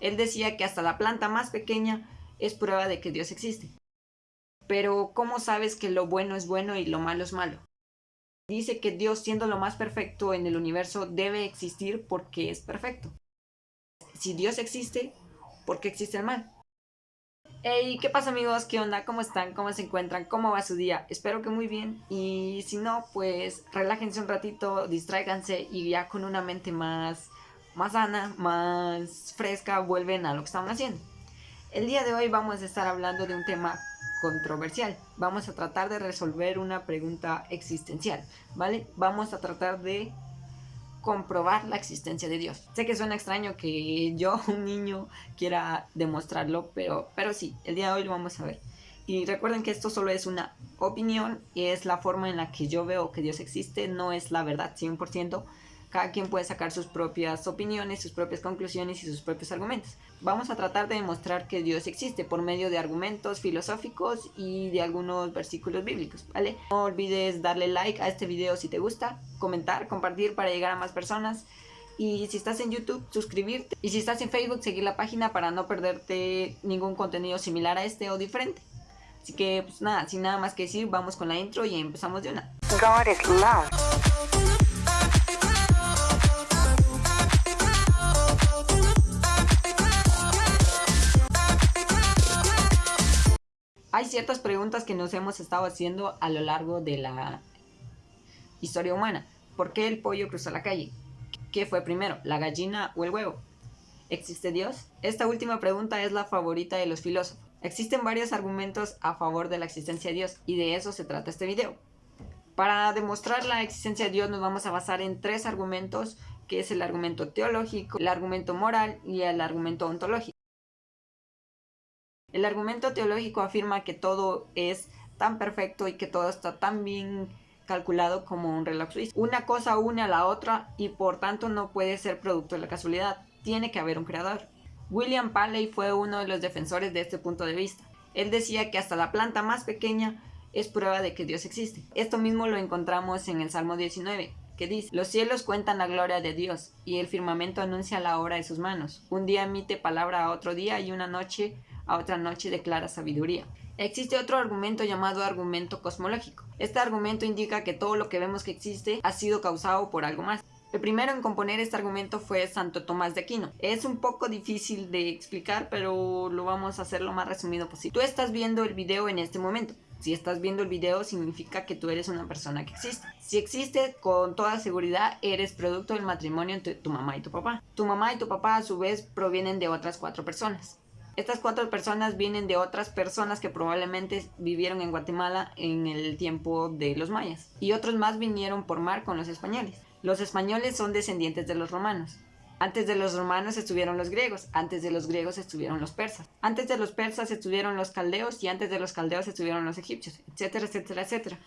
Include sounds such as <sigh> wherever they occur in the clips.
Él decía que hasta la planta más pequeña es prueba de que Dios existe. Pero ¿cómo sabes que lo bueno es bueno y lo malo es malo? Dice que Dios siendo lo más perfecto en el universo debe existir porque es perfecto. Si Dios existe, ¿por qué existe el mal? Hey, ¿qué pasa amigos? ¿Qué onda? ¿Cómo están? ¿Cómo se encuentran? ¿Cómo va su día? Espero que muy bien y si no, pues relájense un ratito, distráiganse y ya con una mente más, más sana, más fresca, vuelven a lo que estaban haciendo. El día de hoy vamos a estar hablando de un tema controversial. Vamos a tratar de resolver una pregunta existencial, ¿vale? Vamos a tratar de comprobar la existencia de Dios. Sé que suena extraño que yo, <laughs> un niño, quiera demostrarlo, pero, pero sí, el día de hoy lo vamos a ver. Y recuerden que esto solo es una opinión y es la forma en la que yo veo que Dios existe, no es la verdad 100%, cada quien puede sacar sus propias opiniones, sus propias conclusiones y sus propios argumentos. Vamos a tratar de demostrar que Dios existe por medio de argumentos filosóficos y de algunos versículos bíblicos, ¿vale? No olvides darle like a este video si te gusta, comentar, compartir para llegar a más personas. Y si estás en YouTube, suscribirte. Y si estás en Facebook, seguir la página para no perderte ningún contenido similar a este o diferente. Así que, pues nada, sin nada más que decir, vamos con la intro y empezamos de una. God is love. Hay ciertas preguntas que nos hemos estado haciendo a lo largo de la historia humana. ¿Por qué el pollo cruzó la calle? ¿Qué fue primero, la gallina o el huevo? ¿Existe Dios? Esta última pregunta es la favorita de los filósofos. Existen varios argumentos a favor de la existencia de Dios y de eso se trata este video. Para demostrar la existencia de Dios nos vamos a basar en tres argumentos, que es el argumento teológico, el argumento moral y el argumento ontológico. El argumento teológico afirma que todo es tan perfecto y que todo está tan bien calculado como un reloj suizo. Una cosa une a la otra y por tanto no puede ser producto de la casualidad. Tiene que haber un creador. William Paley fue uno de los defensores de este punto de vista. Él decía que hasta la planta más pequeña es prueba de que Dios existe. Esto mismo lo encontramos en el Salmo 19, que dice, los cielos cuentan la gloria de Dios, y el firmamento anuncia la obra de sus manos. Un día emite palabra a otro día, y una noche a otra noche de clara sabiduría. Existe otro argumento llamado argumento cosmológico. Este argumento indica que todo lo que vemos que existe ha sido causado por algo más. El primero en componer este argumento fue Santo Tomás de Aquino. Es un poco difícil de explicar, pero lo vamos a hacer lo más resumido posible. Tú estás viendo el video en este momento. Si estás viendo el video significa que tú eres una persona que existe. Si existe, con toda seguridad eres producto del matrimonio entre tu mamá y tu papá. Tu mamá y tu papá a su vez provienen de otras cuatro personas. Estas cuatro personas vienen de otras personas que probablemente vivieron en Guatemala en el tiempo de los mayas. Y otros más vinieron por mar con los españoles. Los españoles son descendientes de los romanos. Antes de los romanos estuvieron los griegos, antes de los griegos estuvieron los persas, antes de los persas estuvieron los caldeos y antes de los caldeos estuvieron los egipcios, etcétera, etcétera, etcétera.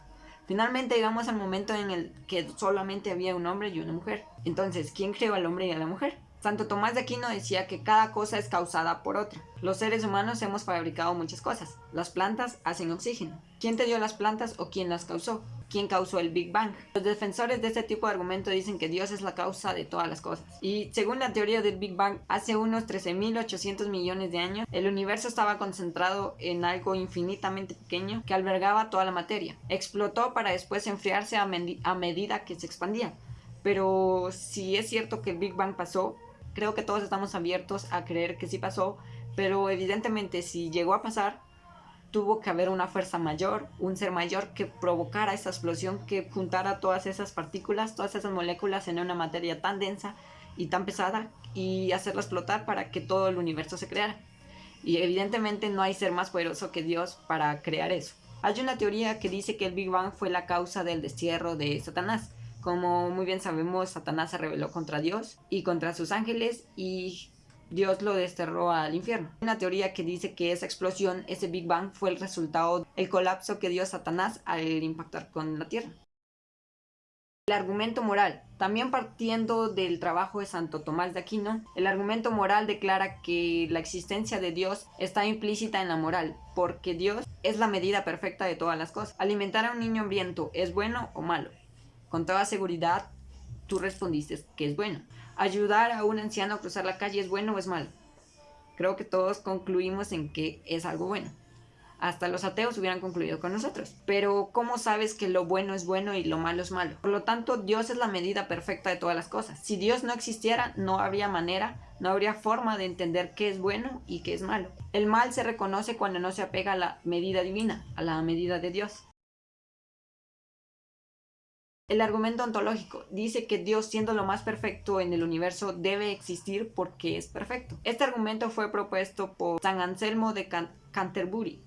Finalmente llegamos al momento en el que solamente había un hombre y una mujer. Entonces, ¿quién creó al hombre y a la mujer? Santo Tomás de Aquino decía que cada cosa es causada por otra. Los seres humanos hemos fabricado muchas cosas. Las plantas hacen oxígeno. ¿Quién te dio las plantas o quién las causó? ¿Quién causó el Big Bang? Los defensores de este tipo de argumento dicen que Dios es la causa de todas las cosas. Y según la teoría del Big Bang, hace unos 13.800 millones de años, el universo estaba concentrado en algo infinitamente pequeño que albergaba toda la materia. Explotó para después enfriarse a, a medida que se expandía. Pero si es cierto que el Big Bang pasó, creo que todos estamos abiertos a creer que sí pasó, pero evidentemente si llegó a pasar, tuvo que haber una fuerza mayor, un ser mayor que provocara esa explosión, que juntara todas esas partículas, todas esas moléculas en una materia tan densa y tan pesada y hacerla explotar para que todo el universo se creara. Y evidentemente no hay ser más poderoso que Dios para crear eso. Hay una teoría que dice que el Big Bang fue la causa del destierro de Satanás, como muy bien sabemos, Satanás se rebeló contra Dios y contra sus ángeles y Dios lo desterró al infierno. Hay una teoría que dice que esa explosión, ese Big Bang, fue el resultado del colapso que dio Satanás al impactar con la Tierra. El argumento moral. También partiendo del trabajo de Santo Tomás de Aquino, el argumento moral declara que la existencia de Dios está implícita en la moral, porque Dios es la medida perfecta de todas las cosas. Alimentar a un niño hambriento es bueno o malo. Con toda seguridad, tú respondiste que es bueno. Ayudar a un anciano a cruzar la calle es bueno o es malo. Creo que todos concluimos en que es algo bueno. Hasta los ateos hubieran concluido con nosotros. Pero ¿cómo sabes que lo bueno es bueno y lo malo es malo? Por lo tanto, Dios es la medida perfecta de todas las cosas. Si Dios no existiera, no habría manera, no habría forma de entender qué es bueno y qué es malo. El mal se reconoce cuando no se apega a la medida divina, a la medida de Dios. El argumento ontológico dice que Dios, siendo lo más perfecto en el universo, debe existir porque es perfecto. Este argumento fue propuesto por San Anselmo de Canterbury.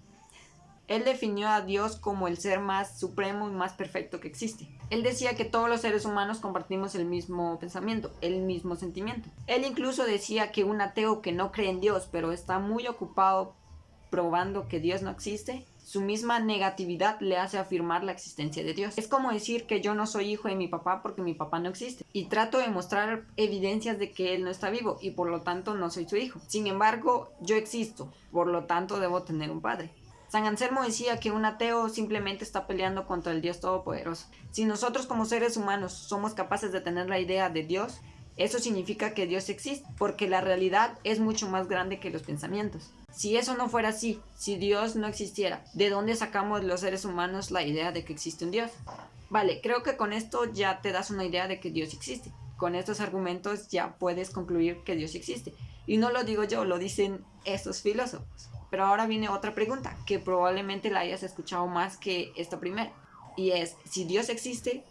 Él definió a Dios como el ser más supremo y más perfecto que existe. Él decía que todos los seres humanos compartimos el mismo pensamiento, el mismo sentimiento. Él incluso decía que un ateo que no cree en Dios, pero está muy ocupado probando que Dios no existe, su misma negatividad le hace afirmar la existencia de Dios. Es como decir que yo no soy hijo de mi papá porque mi papá no existe. Y trato de mostrar evidencias de que él no está vivo y por lo tanto no soy su hijo. Sin embargo, yo existo, por lo tanto debo tener un padre. San Anselmo decía que un ateo simplemente está peleando contra el Dios Todopoderoso. Si nosotros como seres humanos somos capaces de tener la idea de Dios, eso significa que Dios existe, porque la realidad es mucho más grande que los pensamientos. Si eso no fuera así, si Dios no existiera, ¿de dónde sacamos los seres humanos la idea de que existe un Dios? Vale, creo que con esto ya te das una idea de que Dios existe. Con estos argumentos ya puedes concluir que Dios existe. Y no lo digo yo, lo dicen estos filósofos. Pero ahora viene otra pregunta, que probablemente la hayas escuchado más que esta primera. Y es, si Dios existe,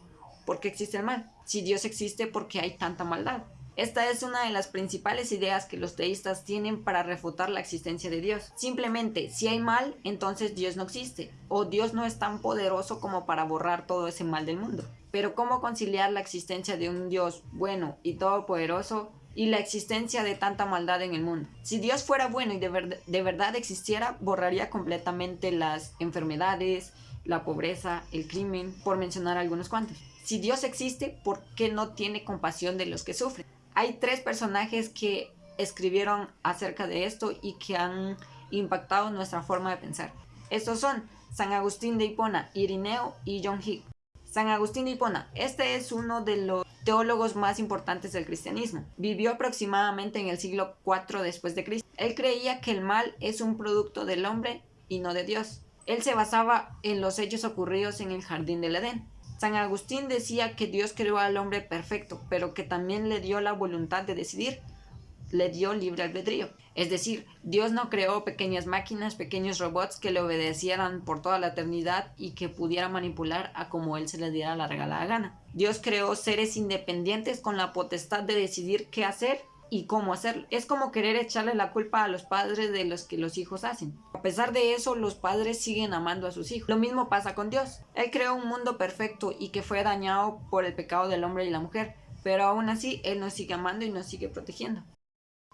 ¿por qué existe el mal? Si Dios existe, ¿por qué hay tanta maldad? Esta es una de las principales ideas que los teístas tienen para refutar la existencia de Dios. Simplemente, si hay mal, entonces Dios no existe, o Dios no es tan poderoso como para borrar todo ese mal del mundo. Pero ¿cómo conciliar la existencia de un Dios bueno y todopoderoso y la existencia de tanta maldad en el mundo. Si Dios fuera bueno y de, de, verdad existiera, borraría completamente las enfermedades, la pobreza, el crimen, por mencionar algunos cuantos. Si Dios existe, ¿por qué no tiene compasión de los que sufren? Hay tres personajes que escribieron acerca de esto y que han impactado nuestra forma de pensar. Estos son San Agustín de Hipona, Irineo y John Hick. San Agustín de Hipona, este es uno de los teólogos más importantes del cristianismo. Vivió aproximadamente en el siglo IV después de Cristo. Él creía que el mal es un producto del hombre y no de Dios. Él se basaba en los hechos ocurridos en el jardín del Edén. San Agustín decía que Dios creó al hombre perfecto, pero que también le dio la voluntad de decidir, le dio libre albedrío. Es decir, Dios no creó pequeñas máquinas, pequeños robots que le obedecieran por toda la eternidad y que pudiera manipular a como él se le diera la regalada gana. Dios creó seres independientes con la potestad de decidir qué hacer y cómo hacerlo. Es como querer echarle la culpa a los padres de los que los hijos hacen. A pesar de eso, los padres siguen amando a sus hijos. Lo mismo pasa con Dios. Él creó un mundo perfecto y que fue dañado por el pecado del hombre y la mujer, pero aún así Él nos sigue amando y nos sigue protegiendo.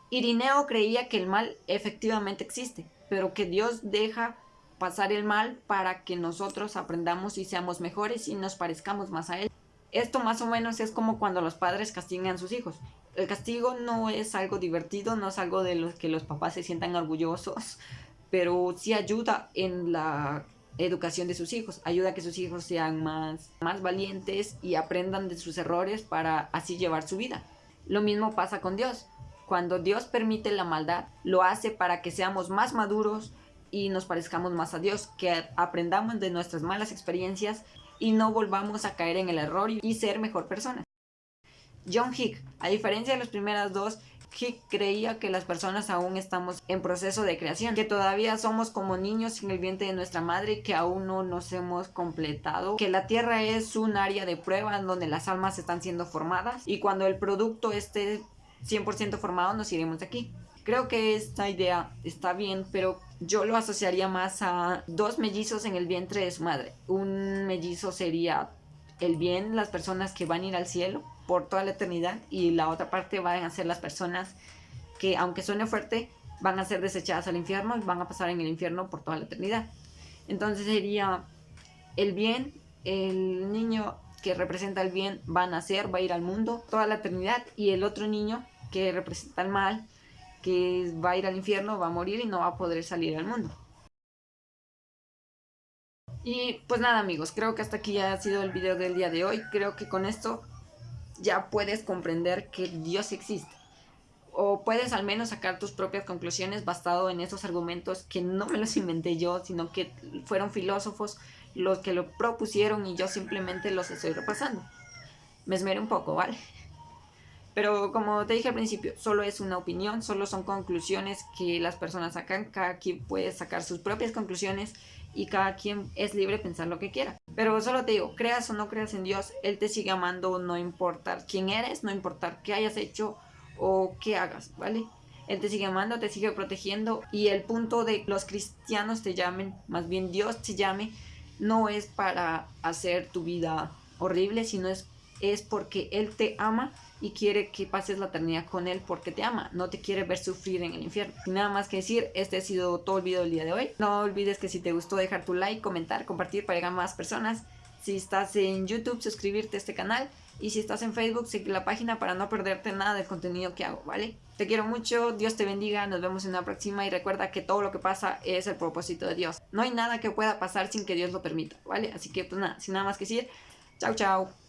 Irineo creía que el mal efectivamente existe, pero que Dios deja pasar el mal para que nosotros aprendamos y seamos mejores y nos parezcamos más a Él. Esto más o menos es como cuando los padres castigan a sus hijos. El castigo no es algo divertido, no es algo de lo que los papás se sientan orgullosos, pero sí ayuda en la educación de sus hijos, ayuda a que sus hijos sean más, más valientes y aprendan de sus errores para así llevar su vida. Lo mismo pasa con Dios. Cuando Dios permite la maldad, lo hace para que seamos más maduros y nos parezcamos más a Dios, que aprendamos de nuestras malas experiencias y no volvamos a caer en el error y ser mejor persona. John Hick, a diferencia de las primeras dos, Hick creía que las personas aún estamos en proceso de creación, que todavía somos como niños en el vientre de nuestra madre, que aún no nos hemos completado, que la tierra es un área de prueba en donde las almas están siendo formadas y cuando el producto esté 100% formado nos iremos de aquí. Creo que esta idea está bien, pero yo lo asociaría más a dos mellizos en el vientre de su madre. Un mellizo sería el bien, las personas que van a ir al cielo por toda la eternidad y la otra parte van a ser las personas que, aunque suene fuerte, van a ser desechadas al infierno y van a pasar en el infierno por toda la eternidad. Entonces sería el bien, el niño que representa el bien va a nacer, va a ir al mundo toda la eternidad y el otro niño que representa el mal que va a ir al infierno, va a morir y no va a poder salir al mundo. Y pues nada amigos, creo que hasta aquí ya ha sido el video del día de hoy. Creo que con esto ya puedes comprender que Dios existe. o puedes al menos sacar tus propias conclusiones basado en esos argumentos que no me los inventé yo, sino que fueron filósofos los que lo propusieron y yo simplemente los estoy repasando. Me esmeré un poco, ¿vale? Pero como te dije al principio, solo es una opinión, solo son conclusiones que las personas sacan, cada quien puede sacar sus propias conclusiones y cada quien es libre de pensar lo que quiera. Pero solo te digo, creas o no creas en Dios, Él te sigue amando, no importa quién eres, no importa qué hayas hecho o qué hagas, ¿vale? Él te sigue amando, te sigue protegiendo y el punto de los cristianos te llamen, más bien Dios te llame, no es para hacer tu vida horrible, sino es, es porque Él te ama y quiere que pases la eternidad con Él porque te ama, no te quiere ver sufrir en el infierno. Sin nada más que decir, este ha sido todo el video del día de hoy. No olvides que si te gustó dejar tu like, comentar, compartir para llegar a más personas. Si estás en YouTube, suscribirte a este canal. Y si estás en Facebook, sigue la página para no perderte nada del contenido que hago, ¿vale? Te quiero mucho, Dios te bendiga, nos vemos en la próxima y recuerda que todo lo que pasa es el propósito de Dios. No hay nada que pueda pasar sin que Dios lo permita, ¿vale? Así que pues nada, sin nada más que decir, chao chao.